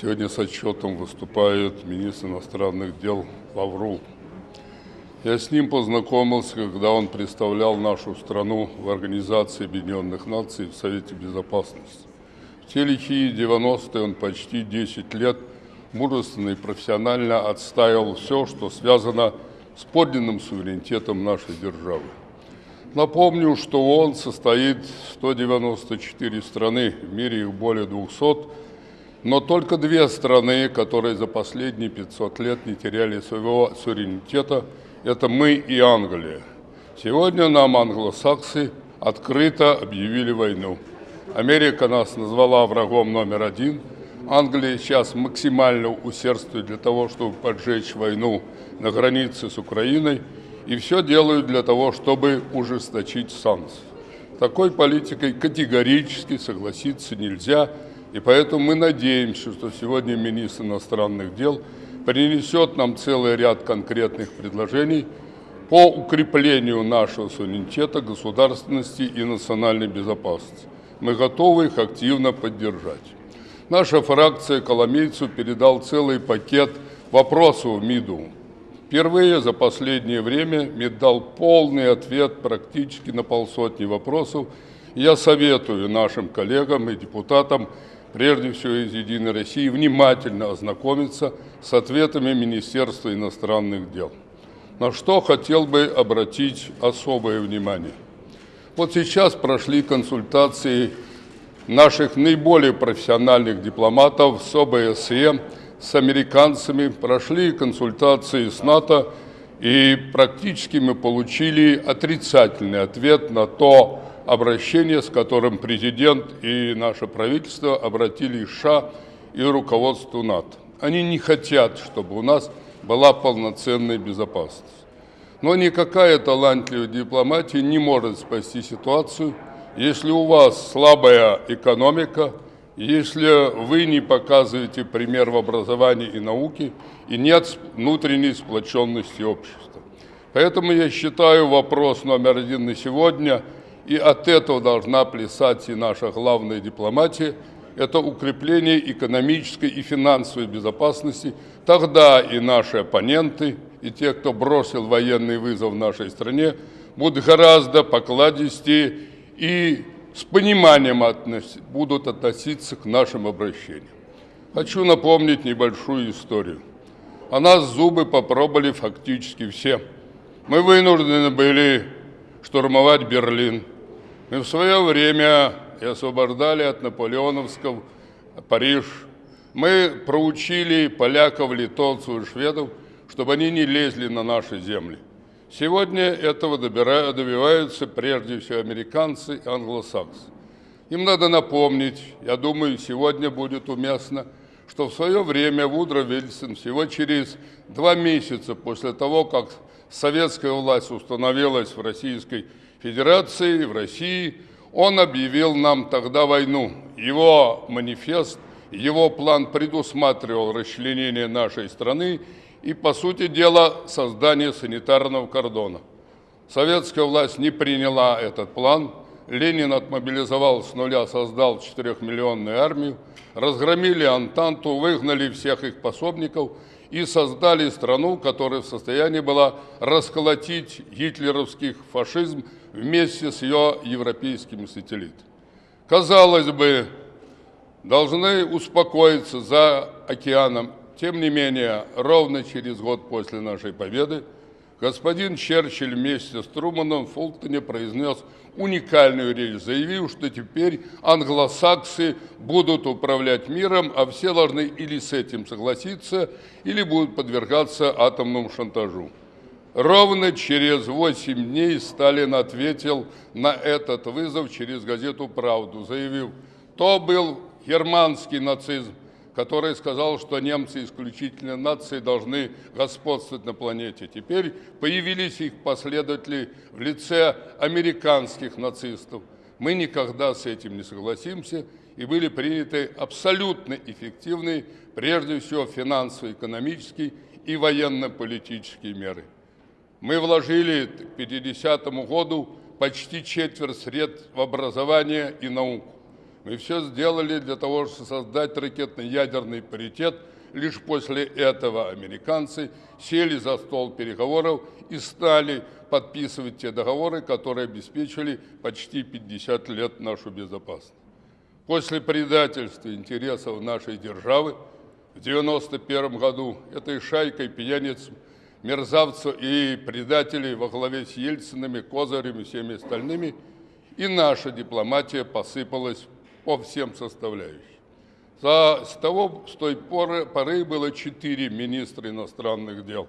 Сегодня с отчетом выступает министр иностранных дел Лаврул. Я с ним познакомился, когда он представлял нашу страну в Организации Объединенных Наций в Совете Безопасности. В те лихие 90-е он почти 10 лет мужественно и профессионально отстаивал все, что связано с подлинным суверенитетом нашей державы. Напомню, что ООН состоит 194 страны, в мире их более 200, но только две страны, которые за последние 500 лет не теряли своего суверенитета, это мы и Англия. Сегодня нам англосаксы открыто объявили войну. Америка нас назвала врагом номер один. Англия сейчас максимально усердствует для того, чтобы поджечь войну на границе с Украиной – и все делают для того, чтобы ужесточить санкции. Такой политикой категорически согласиться нельзя, и поэтому мы надеемся, что сегодня министр иностранных дел принесет нам целый ряд конкретных предложений по укреплению нашего суверенитета, государственности и национальной безопасности. Мы готовы их активно поддержать. Наша фракция Коломейцу передал целый пакет вопросов МИДу Впервые за последнее время МИД дал полный ответ практически на полсотни вопросов. Я советую нашим коллегам и депутатам, прежде всего из «Единой России», внимательно ознакомиться с ответами Министерства иностранных дел. На что хотел бы обратить особое внимание. Вот сейчас прошли консультации наших наиболее профессиональных дипломатов с ОБСЕ, с американцами, прошли консультации с НАТО, и практически мы получили отрицательный ответ на то обращение, с которым президент и наше правительство обратились к США и руководству НАТО. Они не хотят, чтобы у нас была полноценная безопасность. Но никакая талантливая дипломатия не может спасти ситуацию, если у вас слабая экономика – если вы не показываете пример в образовании и науке, и нет внутренней сплоченности общества. Поэтому я считаю вопрос номер один на сегодня, и от этого должна плясать и наша главная дипломатия, это укрепление экономической и финансовой безопасности. Тогда и наши оппоненты, и те, кто бросил военный вызов нашей стране, будут гораздо покладистее и с пониманием относ... будут относиться к нашим обращениям. Хочу напомнить небольшую историю. О нас зубы попробовали фактически все. Мы вынуждены были штурмовать Берлин. Мы в свое время и освобождали от наполеоновского Париж. Мы проучили поляков, литовцев и шведов, чтобы они не лезли на наши земли. Сегодня этого добиваются прежде всего американцы и англосаксы. Им надо напомнить, я думаю, сегодня будет уместно, что в свое время Вудро Вильсон всего через два месяца после того, как советская власть установилась в Российской в России, он объявил нам тогда войну. Его манифест, его план предусматривал расчленение нашей страны и, по сути дела, создание санитарного кордона. Советская власть не приняла этот план. Ленин отмобилизовал с нуля, создал 4-миллионную армию, разгромили Антанту, выгнали всех их пособников и создали страну, которая в состоянии была расколотить гитлеровский фашизм вместе с ее европейскими сателлитами. Казалось бы, должны успокоиться за океаном тем не менее, ровно через год после нашей победы господин Черчилль вместе с Труманом в Фултоне произнес уникальную речь, заявив, что теперь англосаксы будут управлять миром, а все должны или с этим согласиться, или будут подвергаться атомному шантажу. Ровно через 8 дней Сталин ответил на этот вызов через газету «Правду», заявив, то был германский нацизм, который сказал, что немцы исключительно нации должны господствовать на планете. Теперь появились их последователи в лице американских нацистов. Мы никогда с этим не согласимся, и были приняты абсолютно эффективные, прежде всего финансово-экономические и военно-политические меры. Мы вложили к 50 году почти четверть средств в образование и науку. Мы все сделали для того, чтобы создать ракетно-ядерный паритет. Лишь после этого американцы сели за стол переговоров и стали подписывать те договоры, которые обеспечили почти 50 лет нашу безопасность. После предательства интересов нашей державы в 1991 году этой шайкой пьяниц, мерзавцев и предателей во главе с Ельцинами, Козырем и всеми остальными и наша дипломатия посыпалась по всем составляющим. За, с, того, с той поры, поры было четыре министра иностранных дел.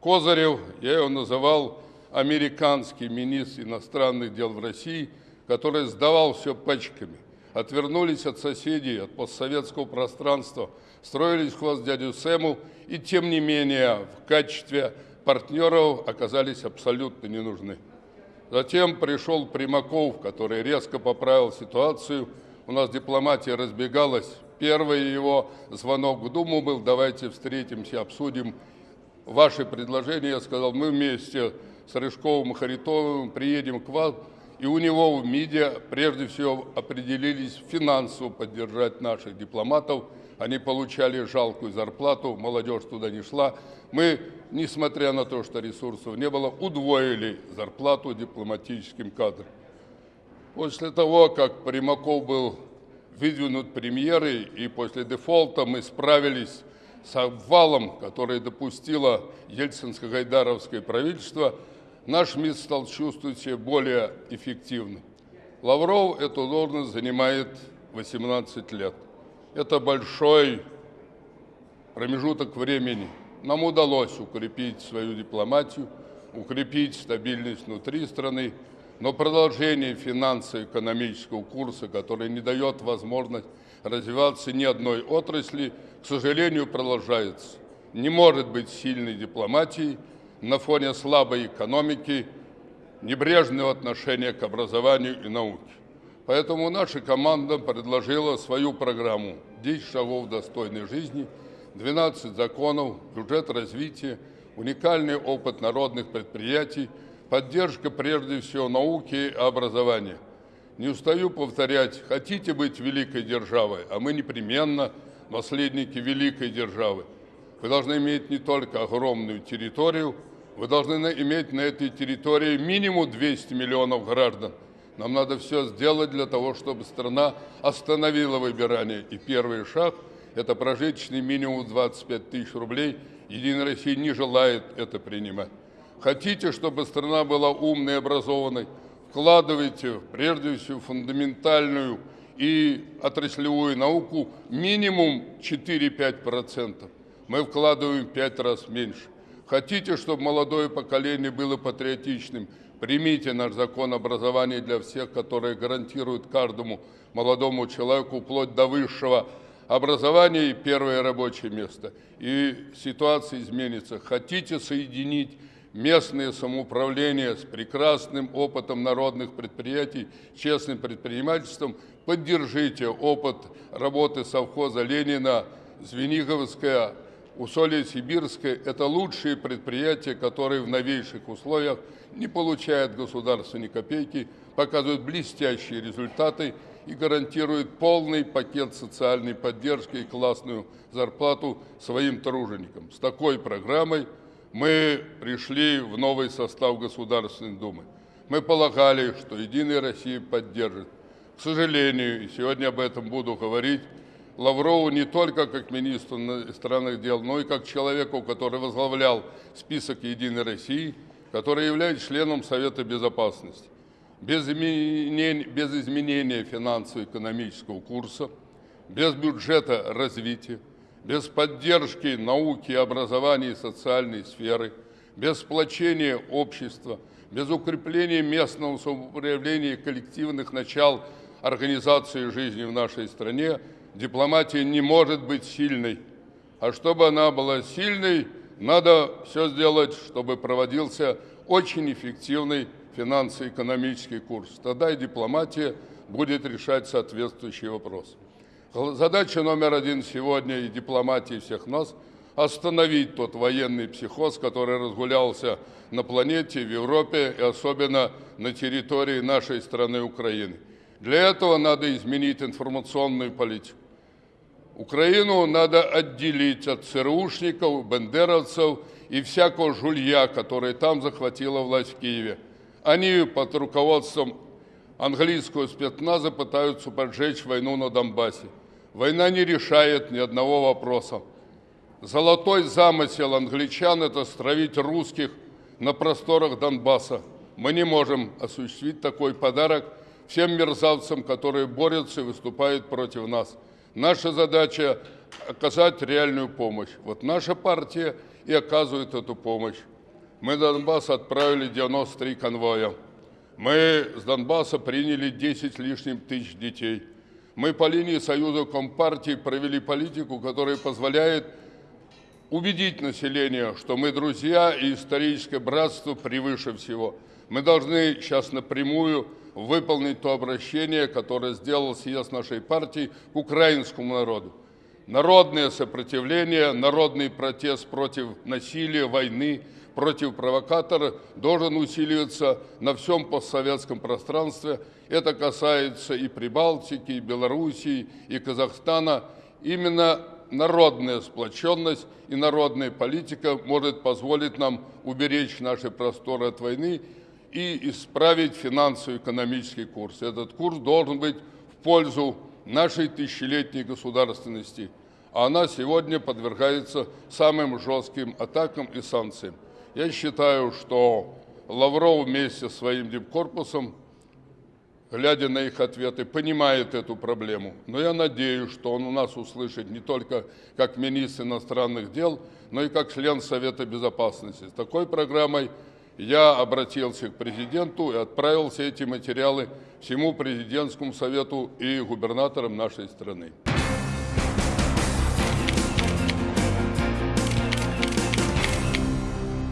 Козырев, я его называл американский министр иностранных дел в России, который сдавал все пачками – отвернулись от соседей, от постсоветского пространства, строились хвост дядю Сэму и, тем не менее, в качестве партнеров оказались абсолютно не нужны. Затем пришел Примаков, который резко поправил ситуацию. У нас дипломатия разбегалась. Первый его звонок в Думу был, давайте встретимся, обсудим ваши предложения. Я сказал, мы вместе с Рыжковым и Харитовым приедем к вам, и у него в МИДе прежде всего определились финансово поддержать наших дипломатов. Они получали жалкую зарплату, молодежь туда не шла. Мы, несмотря на то, что ресурсов не было, удвоили зарплату дипломатическим кадрам. После того, как Примаков был выдвинут премьерой, и после дефолта мы справились с обвалом, который допустило Ельцинско-Гайдаровское правительство – наш МИД стал чувствовать себя более эффективно. Лавров эту должность занимает 18 лет. Это большой промежуток времени. Нам удалось укрепить свою дипломатию, укрепить стабильность внутри страны, но продолжение финансово-экономического курса, который не дает возможность развиваться ни одной отрасли, к сожалению, продолжается. Не может быть сильной дипломатии – на фоне слабой экономики, небрежного отношения к образованию и науке. Поэтому наша команда предложила свою программу «10 шагов достойной жизни», 12 законов, бюджет развития, уникальный опыт народных предприятий, поддержка прежде всего науки и образования. Не устаю повторять, хотите быть великой державой, а мы непременно наследники великой державы. Вы должны иметь не только огромную территорию, вы должны иметь на этой территории минимум 200 миллионов граждан. Нам надо все сделать для того, чтобы страна остановила выбирание. И первый шаг – это прожиточный минимум 25 тысяч рублей. Единая Россия не желает это принимать. Хотите, чтобы страна была умной и образованной? Вкладывайте прежде всего фундаментальную и отраслевую науку минимум 4-5%. Мы вкладываем в 5 раз меньше. Хотите, чтобы молодое поколение было патриотичным? Примите наш закон образования для всех, который гарантирует каждому молодому человеку вплоть до высшего образования и первое рабочее место. И ситуация изменится. Хотите соединить местное самоуправление с прекрасным опытом народных предприятий, честным предпринимательством, поддержите опыт работы совхоза Ленина, Звениговская, Усолье Сибирское – это лучшие предприятия, которые в новейших условиях не получают государства ни копейки, показывают блестящие результаты и гарантируют полный пакет социальной поддержки и классную зарплату своим труженикам. С такой программой мы пришли в новый состав Государственной Думы. Мы полагали, что «Единая Россия» поддержит. К сожалению, и сегодня об этом буду говорить, Лаврову не только как министру иностранных дел, но и как человеку, который возглавлял список «Единой России», который является членом Совета Безопасности. Без изменения, без изменения финансово-экономического курса, без бюджета развития, без поддержки науки, образования и социальной сферы, без сплочения общества, без укрепления местного самоуправления и коллективных начал организации жизни в нашей стране – дипломатия не может быть сильной. А чтобы она была сильной, надо все сделать, чтобы проводился очень эффективный финансово-экономический курс. Тогда и дипломатия будет решать соответствующие вопросы. Задача номер один сегодня и дипломатии всех нас – остановить тот военный психоз, который разгулялся на планете, в Европе и особенно на территории нашей страны Украины. Для этого надо изменить информационную политику. Украину надо отделить от ЦРУшников, бендеровцев и всякого жулья, который там захватила власть в Киеве. Они под руководством английского спецназа пытаются поджечь войну на Донбассе. Война не решает ни одного вопроса. Золотой замысел англичан – это стравить русских на просторах Донбасса. Мы не можем осуществить такой подарок всем мерзавцам, которые борются и выступают против нас. Наша задача – оказать реальную помощь. Вот наша партия и оказывает эту помощь. Мы на Донбасс отправили 93 конвоя. Мы с Донбасса приняли 10 лишним тысяч детей. Мы по линии Союза Компартии провели политику, которая позволяет убедить население, что мы друзья и историческое братство превыше всего. Мы должны сейчас напрямую выполнить то обращение, которое сделал съезд нашей партии к украинскому народу. Народное сопротивление, народный протест против насилия, войны, против провокатора должен усиливаться на всем постсоветском пространстве. Это касается и Прибалтики, и Белоруссии, и Казахстана. Именно народная сплоченность и народная политика может позволить нам уберечь наши просторы от войны и исправить финансово-экономический курс. Этот курс должен быть в пользу нашей тысячелетней государственности, а она сегодня подвергается самым жестким атакам и санкциям. Я считаю, что Лавров вместе со своим дипкорпусом, глядя на их ответы, понимает эту проблему. Но я надеюсь, что он у нас услышит не только как министр иностранных дел, но и как член Совета Безопасности. С такой программой я обратился к президенту и отправил все эти материалы всему президентскому совету и губернаторам нашей страны.